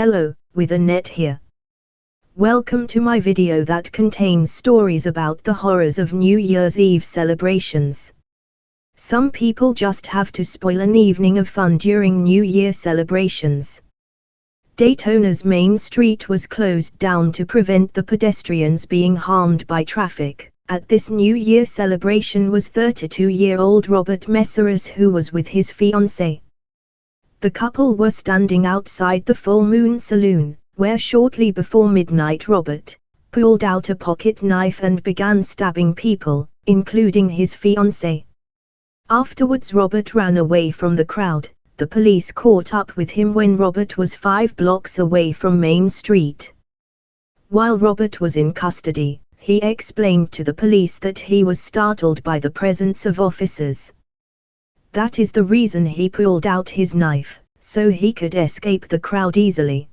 Hello, with Annette here. Welcome to my video that contains stories about the horrors of New Year's Eve celebrations. Some people just have to spoil an evening of fun during New Year celebrations. Daytona's Main Street was closed down to prevent the pedestrians being harmed by traffic. At this New Year celebration was 32-year-old Robert Meseras who was with his fiancée. The couple were standing outside the Full Moon Saloon, where shortly before midnight Robert pulled out a pocket knife and began stabbing people, including his fiancée. Afterwards Robert ran away from the crowd, the police caught up with him when Robert was five blocks away from Main Street. While Robert was in custody, he explained to the police that he was startled by the presence of officers. That is the reason he pulled out his knife, so he could escape the crowd easily.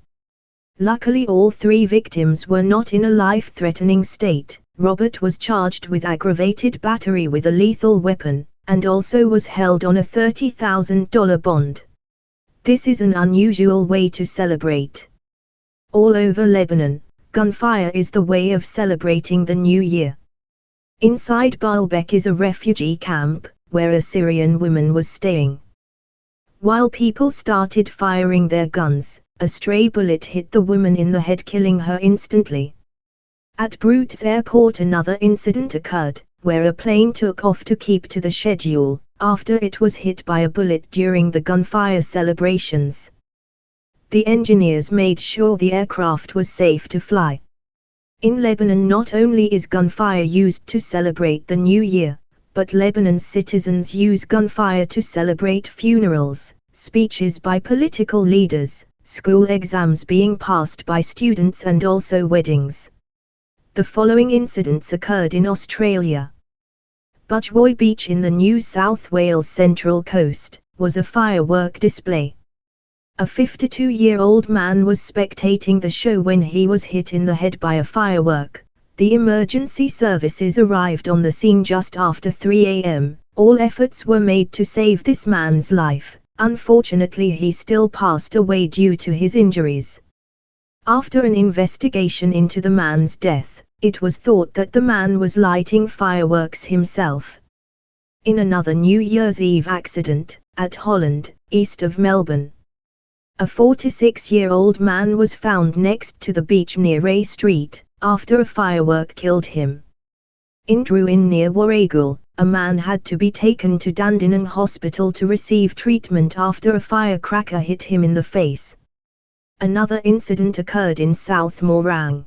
Luckily all three victims were not in a life-threatening state. Robert was charged with aggravated battery with a lethal weapon, and also was held on a $30,000 bond. This is an unusual way to celebrate. All over Lebanon, gunfire is the way of celebrating the new year. Inside Baalbek is a refugee camp, where a Syrian woman was staying. While people started firing their guns, a stray bullet hit the woman in the head killing her instantly. At Beirut's airport another incident occurred, where a plane took off to keep to the schedule, after it was hit by a bullet during the gunfire celebrations. The engineers made sure the aircraft was safe to fly. In Lebanon not only is gunfire used to celebrate the new year, but Lebanon's citizens use gunfire to celebrate funerals, speeches by political leaders, school exams being passed by students and also weddings. The following incidents occurred in Australia. Budgewoi Beach in the New South Wales Central Coast, was a firework display. A 52-year-old man was spectating the show when he was hit in the head by a firework. The emergency services arrived on the scene just after 3 a.m. All efforts were made to save this man's life. Unfortunately he still passed away due to his injuries. After an investigation into the man's death, it was thought that the man was lighting fireworks himself. In another New Year's Eve accident, at Holland, east of Melbourne, a 46-year-old man was found next to the beach near Ray Street, after a firework killed him. In Drouin near Warragul, a man had to be taken to Dandenong Hospital to receive treatment after a firecracker hit him in the face. Another incident occurred in South Morang.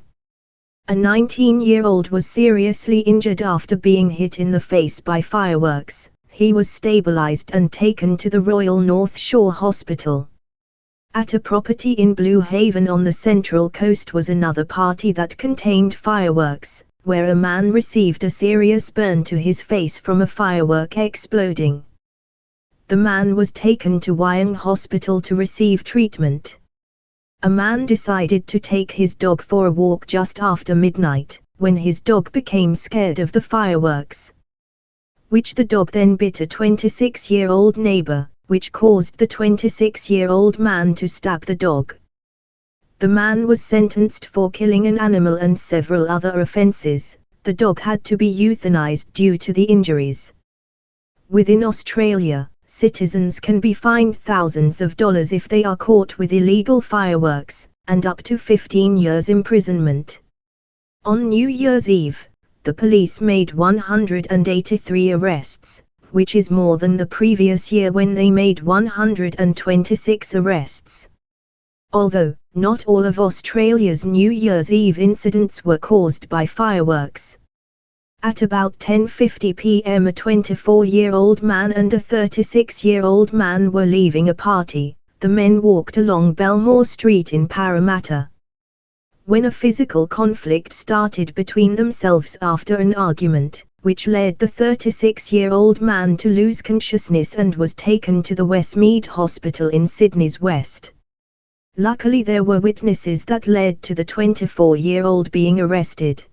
A 19-year-old was seriously injured after being hit in the face by fireworks. He was stabilized and taken to the Royal North Shore Hospital. At a property in Blue Haven on the Central Coast was another party that contained fireworks, where a man received a serious burn to his face from a firework exploding. The man was taken to Wyong Hospital to receive treatment a man decided to take his dog for a walk just after midnight, when his dog became scared of the fireworks. Which the dog then bit a 26-year-old neighbor, which caused the 26-year-old man to stab the dog. The man was sentenced for killing an animal and several other offenses. The dog had to be euthanized due to the injuries. Within Australia, citizens can be fined thousands of dollars if they are caught with illegal fireworks, and up to 15 years imprisonment. On New Year's Eve, the police made 183 arrests, which is more than the previous year when they made 126 arrests. Although, not all of Australia's New Year's Eve incidents were caused by fireworks, at about 10.50 pm a 24-year-old man and a 36-year-old man were leaving a party, the men walked along Belmore Street in Parramatta. When a physical conflict started between themselves after an argument, which led the 36-year-old man to lose consciousness and was taken to the Westmead Hospital in Sydney's West. Luckily there were witnesses that led to the 24-year-old being arrested.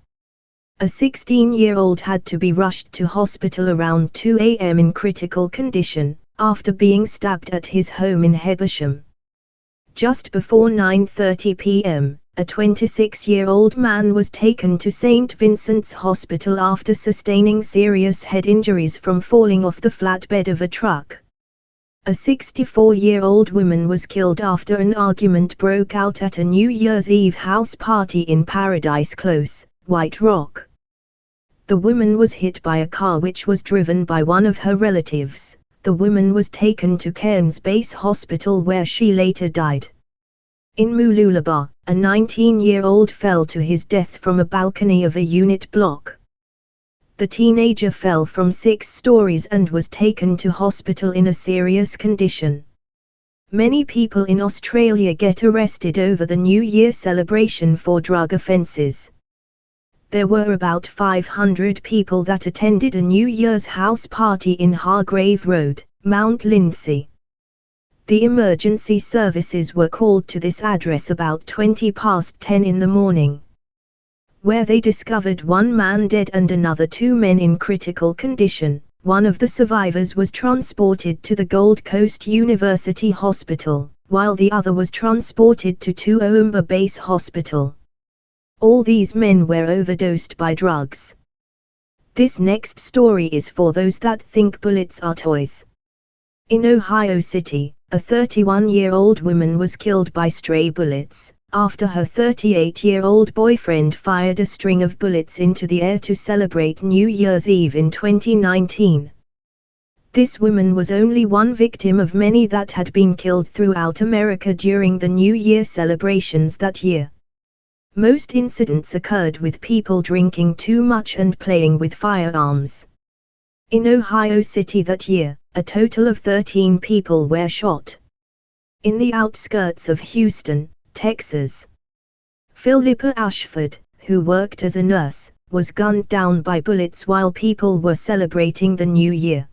A 16-year-old had to be rushed to hospital around 2 a.m. in critical condition, after being stabbed at his home in Hebersham. Just before 9.30 p.m., a 26-year-old man was taken to St. Vincent's Hospital after sustaining serious head injuries from falling off the flatbed of a truck. A 64-year-old woman was killed after an argument broke out at a New Year's Eve house party in Paradise Close, White Rock. The woman was hit by a car which was driven by one of her relatives. The woman was taken to Cairns Base Hospital where she later died. In Mooloolaba, a 19-year-old fell to his death from a balcony of a unit block. The teenager fell from six stories and was taken to hospital in a serious condition. Many people in Australia get arrested over the New Year celebration for drug offences. There were about 500 people that attended a New Year's house party in Hargrave Road, Mount Lindesay. The emergency services were called to this address about 20 past 10 in the morning. Where they discovered one man dead and another two men in critical condition, one of the survivors was transported to the Gold Coast University Hospital, while the other was transported to Toowoomba Base Hospital. All these men were overdosed by drugs. This next story is for those that think bullets are toys. In Ohio City, a 31-year-old woman was killed by stray bullets, after her 38-year-old boyfriend fired a string of bullets into the air to celebrate New Year's Eve in 2019. This woman was only one victim of many that had been killed throughout America during the New Year celebrations that year. Most incidents occurred with people drinking too much and playing with firearms. In Ohio City that year, a total of 13 people were shot. In the outskirts of Houston, Texas, Philippa Ashford, who worked as a nurse, was gunned down by bullets while people were celebrating the new year.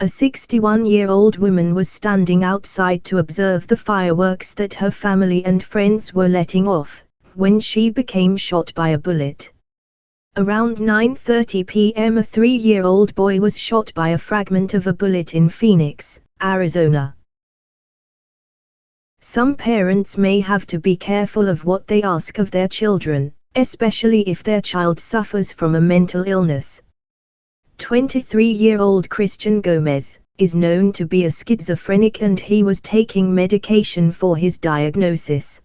A 61-year-old woman was standing outside to observe the fireworks that her family and friends were letting off, when she became shot by a bullet. Around 9.30 p.m. a three-year-old boy was shot by a fragment of a bullet in Phoenix, Arizona. Some parents may have to be careful of what they ask of their children, especially if their child suffers from a mental illness. 23-year-old Christian Gomez, is known to be a schizophrenic and he was taking medication for his diagnosis.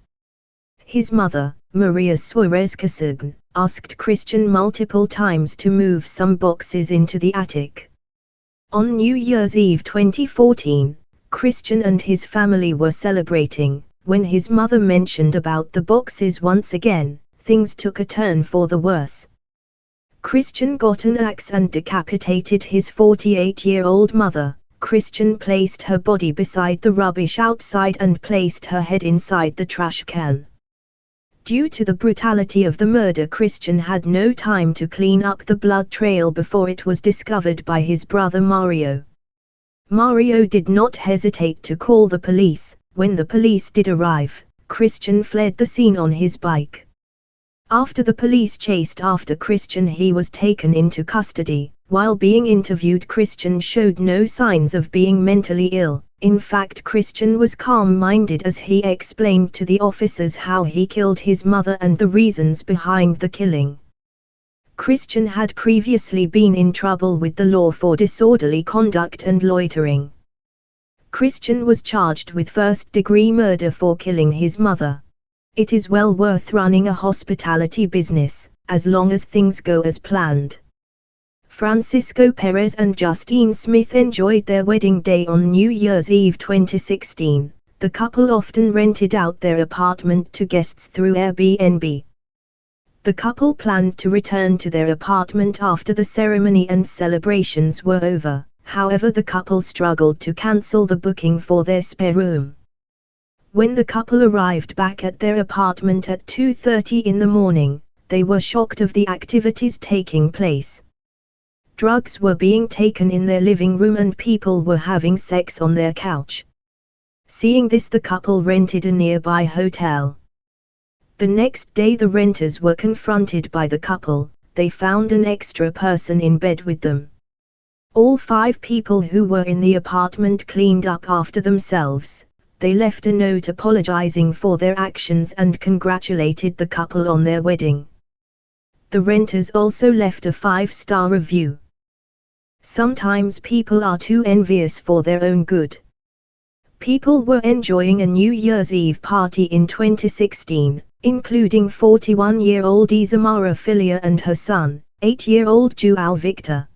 His mother, Maria Suarez Casagne, asked Christian multiple times to move some boxes into the attic. On New Year's Eve 2014, Christian and his family were celebrating. When his mother mentioned about the boxes once again, things took a turn for the worse. Christian got an axe and decapitated his 48-year-old mother. Christian placed her body beside the rubbish outside and placed her head inside the trash can. Due to the brutality of the murder Christian had no time to clean up the blood trail before it was discovered by his brother Mario. Mario did not hesitate to call the police, when the police did arrive, Christian fled the scene on his bike. After the police chased after Christian he was taken into custody, while being interviewed Christian showed no signs of being mentally ill, in fact Christian was calm-minded as he explained to the officers how he killed his mother and the reasons behind the killing. Christian had previously been in trouble with the law for disorderly conduct and loitering. Christian was charged with first-degree murder for killing his mother. It is well worth running a hospitality business, as long as things go as planned. Francisco Perez and Justine Smith enjoyed their wedding day on New Year's Eve 2016. The couple often rented out their apartment to guests through Airbnb. The couple planned to return to their apartment after the ceremony and celebrations were over, however the couple struggled to cancel the booking for their spare room. When the couple arrived back at their apartment at 2.30 in the morning, they were shocked of the activities taking place. Drugs were being taken in their living room and people were having sex on their couch. Seeing this the couple rented a nearby hotel. The next day the renters were confronted by the couple, they found an extra person in bed with them. All five people who were in the apartment cleaned up after themselves, they left a note apologizing for their actions and congratulated the couple on their wedding. The renters also left a five-star review. Sometimes people are too envious for their own good. People were enjoying a New Year's Eve party in 2016, including 41-year-old Isamara Filia and her son, 8-year-old Joao Victor.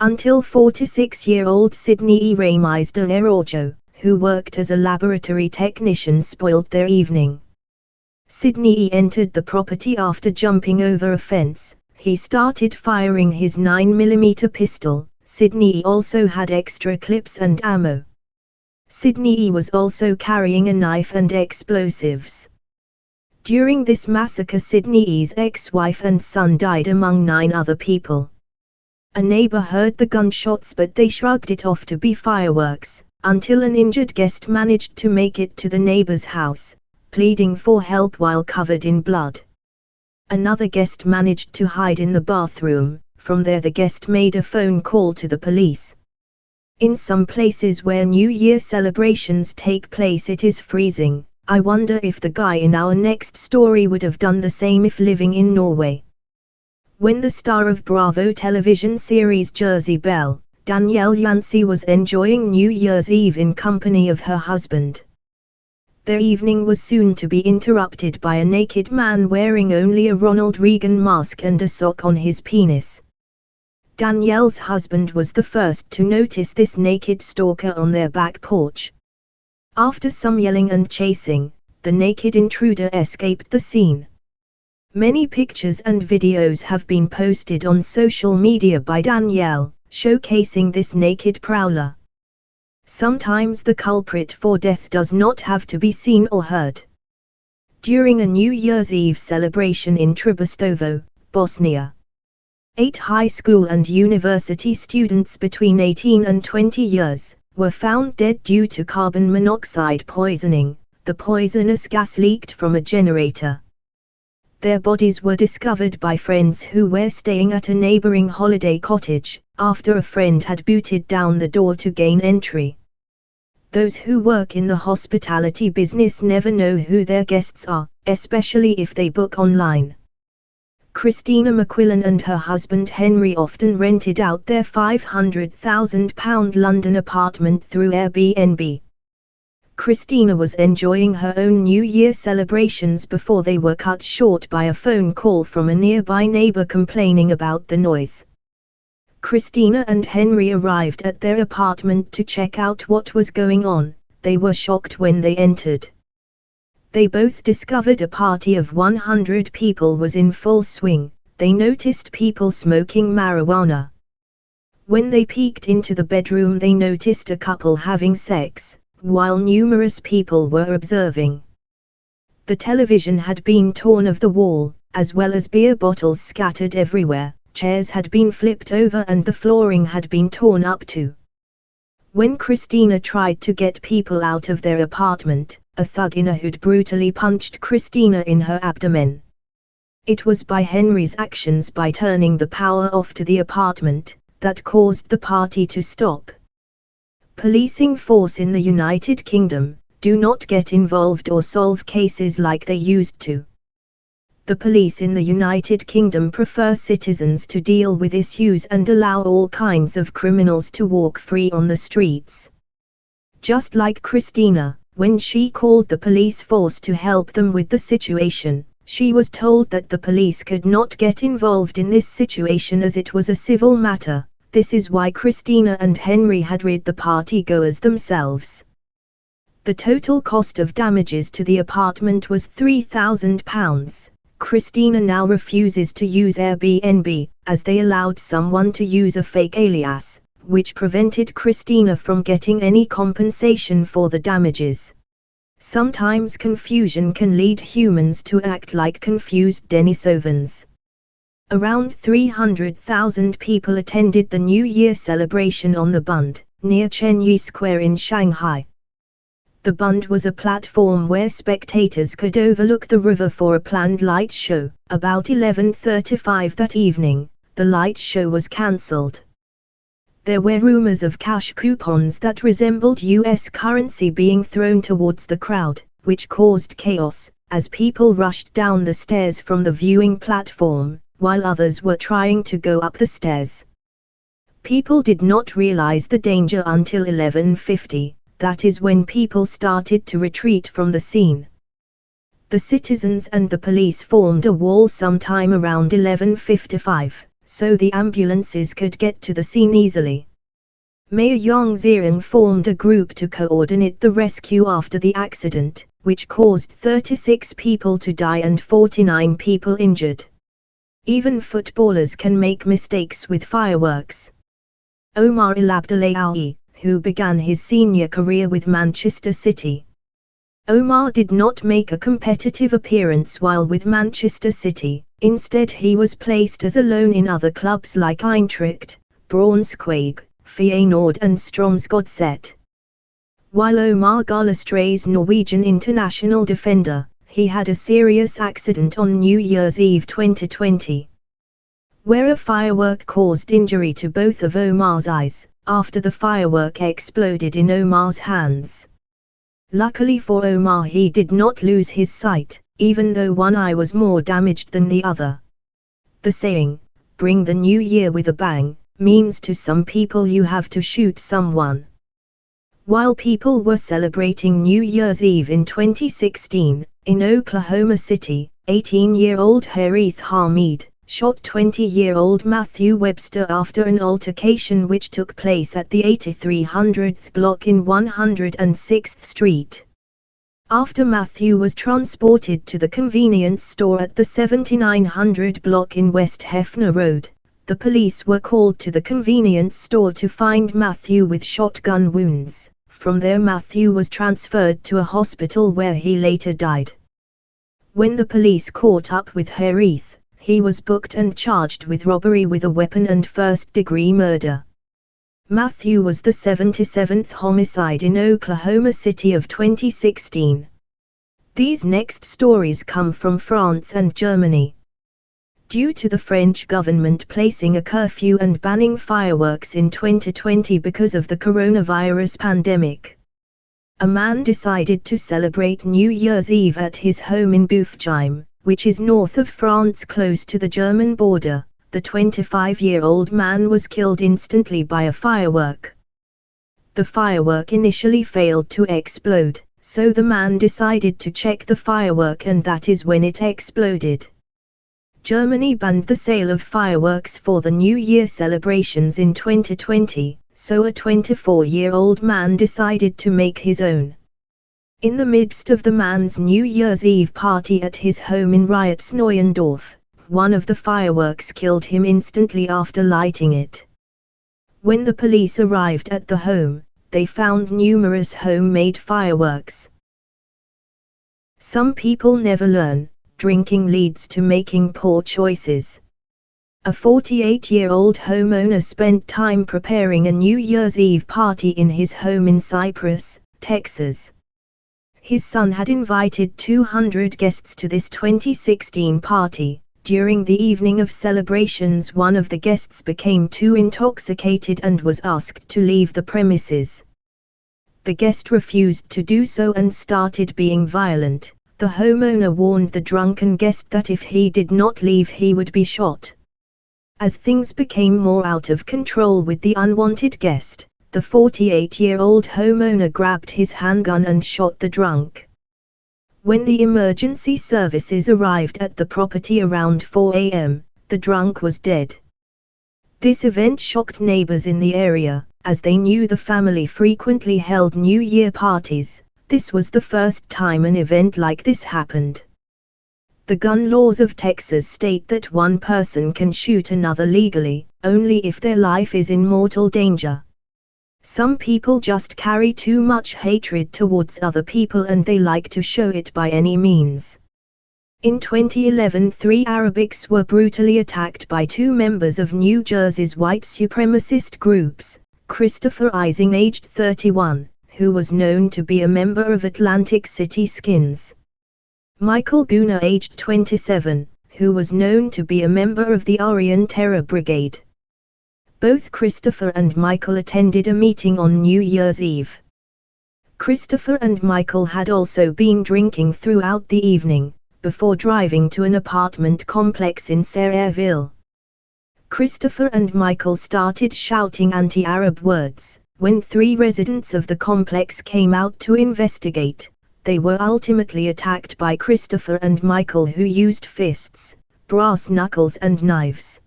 Until 46-year-old Sydney E. Ramis de Araujo, who worked as a laboratory technician spoiled their evening. Sydney E. entered the property after jumping over a fence, he started firing his 9mm pistol, Sydney E. also had extra clips and ammo. Sydney E. was also carrying a knife and explosives. During this massacre Sydney E.'s ex-wife and son died among nine other people. A neighbor heard the gunshots but they shrugged it off to be fireworks, until an injured guest managed to make it to the neighbor's house, pleading for help while covered in blood. Another guest managed to hide in the bathroom, from there the guest made a phone call to the police. In some places where New Year celebrations take place it is freezing, I wonder if the guy in our next story would have done the same if living in Norway. When the star of Bravo television series Jersey Belle, Danielle Yancey was enjoying New Year's Eve in company of her husband. Their evening was soon to be interrupted by a naked man wearing only a Ronald Reagan mask and a sock on his penis. Danielle's husband was the first to notice this naked stalker on their back porch, after some yelling and chasing, the naked intruder escaped the scene. Many pictures and videos have been posted on social media by Danielle, showcasing this naked prowler. Sometimes the culprit for death does not have to be seen or heard. During a New Year's Eve celebration in Tribustovo, Bosnia, eight high school and university students between 18 and 20 years, were found dead due to carbon monoxide poisoning, the poisonous gas leaked from a generator. Their bodies were discovered by friends who were staying at a neighboring holiday cottage, after a friend had booted down the door to gain entry. Those who work in the hospitality business never know who their guests are, especially if they book online. Christina McQuillan and her husband Henry often rented out their £500,000 London apartment through Airbnb. Christina was enjoying her own New Year celebrations before they were cut short by a phone call from a nearby neighbor complaining about the noise. Christina and Henry arrived at their apartment to check out what was going on, they were shocked when they entered they both discovered a party of 100 people was in full swing, they noticed people smoking marijuana. When they peeked into the bedroom they noticed a couple having sex, while numerous people were observing. The television had been torn off the wall, as well as beer bottles scattered everywhere, chairs had been flipped over and the flooring had been torn up too. When Christina tried to get people out of their apartment, a thug in a hood brutally punched Christina in her abdomen. It was by Henry's actions by turning the power off to the apartment, that caused the party to stop. Policing force in the United Kingdom, do not get involved or solve cases like they used to. The police in the United Kingdom prefer citizens to deal with issues and allow all kinds of criminals to walk free on the streets. Just like Christina, when she called the police force to help them with the situation, she was told that the police could not get involved in this situation as it was a civil matter. This is why Christina and Henry had rid the party goers themselves. The total cost of damages to the apartment was £3,000. Christina now refuses to use Airbnb, as they allowed someone to use a fake alias, which prevented Christina from getting any compensation for the damages. Sometimes confusion can lead humans to act like confused Denisovans. Around 300,000 people attended the New Year celebration on the Bund, near Chenyi Square in Shanghai. The Bund was a platform where spectators could overlook the river for a planned light show. About 11.35 that evening, the light show was cancelled. there were rumors of cash coupons that resembled US currency being thrown towards the crowd, which caused chaos, as people rushed down the stairs from the viewing platform, while others were trying to go up the stairs. People did not realize the danger until 1150, that is when people started to retreat from the scene. The citizens and the police formed a wall sometime around 1155, so the ambulances could get to the scene easily. Mayor Yang Ziering formed a group to coordinate the rescue after the accident, which caused 36 people to die and 49 people injured. Even footballers can make mistakes with fireworks. Omar El who began his senior career with Manchester City. Omar did not make a competitive appearance while with Manchester City, instead he was placed as a loan in other clubs like Eintracht, Braunschweig, Feyenoord and Strømsgodset. While Omar Gallestray's Norwegian international defender, he had a serious accident on New Year's Eve 2020 where a firework caused injury to both of Omar's eyes, after the firework exploded in Omar's hands. Luckily for Omar he did not lose his sight, even though one eye was more damaged than the other. The saying, bring the new year with a bang, means to some people you have to shoot someone. While people were celebrating New Year's Eve in 2016, in Oklahoma City, 18-year-old Harith Hamid, shot 20-year-old Matthew Webster after an altercation which took place at the 8300th block in 106th Street. After Matthew was transported to the convenience store at the 7900 block in West Hefner Road, the police were called to the convenience store to find Matthew with shotgun wounds. From there Matthew was transferred to a hospital where he later died. When the police caught up with Harith, he was booked and charged with robbery with a weapon and first-degree murder. Matthew was the 77th homicide in Oklahoma City of 2016. These next stories come from France and Germany. Due to the French government placing a curfew and banning fireworks in 2020 because of the coronavirus pandemic, a man decided to celebrate New Year's Eve at his home in Boofzheim, which is north of France close to the German border, the 25-year-old man was killed instantly by a firework. The firework initially failed to explode, so the man decided to check the firework and that is when it exploded. Germany banned the sale of fireworks for the New Year celebrations in 2020, so a 24-year-old man decided to make his own. In the midst of the man's New Year's Eve party at his home in Reitz-Neuendorf, one of the fireworks killed him instantly after lighting it. When the police arrived at the home, they found numerous homemade fireworks. Some people never learn, drinking leads to making poor choices. A 48-year-old homeowner spent time preparing a New Year's Eve party in his home in Cypress, Texas. His son had invited 200 guests to this 2016 party. During the evening of celebrations one of the guests became too intoxicated and was asked to leave the premises. The guest refused to do so and started being violent. The homeowner warned the drunken guest that if he did not leave he would be shot. As things became more out of control with the unwanted guest, the 48-year-old homeowner grabbed his handgun and shot the drunk. When the emergency services arrived at the property around 4 a.m., the drunk was dead. This event shocked neighbors in the area, as they knew the family frequently held New Year parties. This was the first time an event like this happened. The gun laws of Texas state that one person can shoot another legally, only if their life is in mortal danger. Some people just carry too much hatred towards other people and they like to show it by any means. In 2011 three Arabics were brutally attacked by two members of New Jersey's white supremacist groups, Christopher Ising aged 31, who was known to be a member of Atlantic City Skins. Michael Guna aged 27, who was known to be a member of the Aryan Terror Brigade. both Christopher and Michael attended a meeting on New Year's Eve. Christopher and Michael had also been drinking throughout the evening, before driving to an apartment complex in Sayreville. Christopher and Michael started shouting anti-Arab words. When three residents of the complex came out to investigate, they were ultimately attacked by Christopher and Michael who used fists, brass knuckles and knives.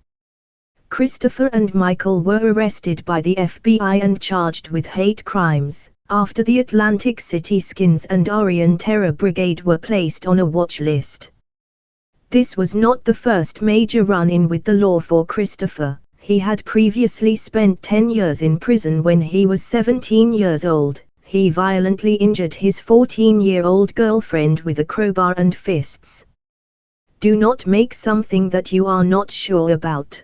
Christopher and Michael were arrested by the FBI and charged with hate crimes, after the Atlantic City Skins and Aryan Terror Brigade were placed on a watch list. This was not the first major run-in with the law for Christopher, he had previously spent 10 years in prison when he was 17 years old, he violently injured his 14-year-old girlfriend with a crowbar and fists. Do not make something that you are not sure about.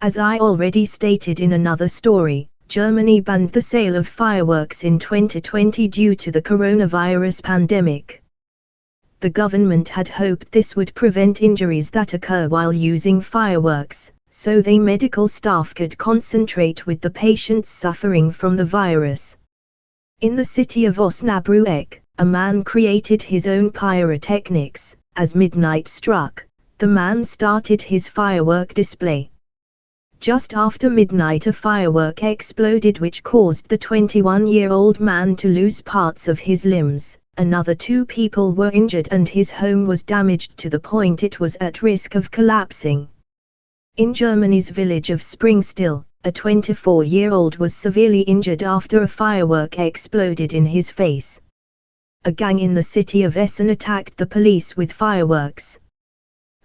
As I already stated in another story, Germany banned the sale of fireworks in 2020 due to the coronavirus pandemic. The government had hoped this would prevent injuries that occur while using fireworks, so they medical staff could concentrate with the patients suffering from the virus. In the city of Osnabrück, a man created his own pyrotechnics. As midnight struck, the man started his firework display. Just after midnight a firework exploded which caused the 21-year-old man to lose parts of his limbs, another two people were injured and his home was damaged to the point it was at risk of collapsing. In Germany's village of Springstill, a 24-year-old was severely injured after a firework exploded in his face. A gang in the city of Essen attacked the police with fireworks,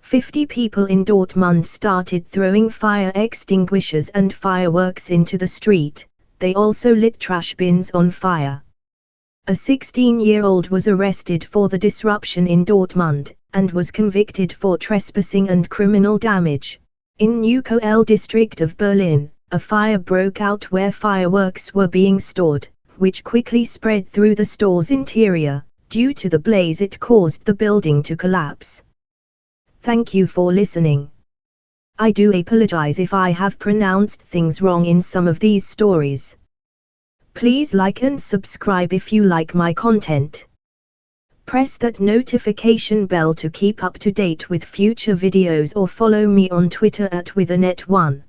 50 people in Dortmund started throwing fire extinguishers and fireworks into the street, they also lit trash bins on fire. A 16-year-old was arrested for the disruption in Dortmund, and was convicted for trespassing and criminal damage. In Neukölln district of Berlin, a fire broke out where fireworks were being stored, which quickly spread through the store's interior. Due to the blaze it caused the building to collapse. Thank you for listening. I do apologize if I have pronounced things wrong in some of these stories. Please like and subscribe if you like my content. Press that notification bell to keep up to date with future videos or follow me on Twitter at withanet1.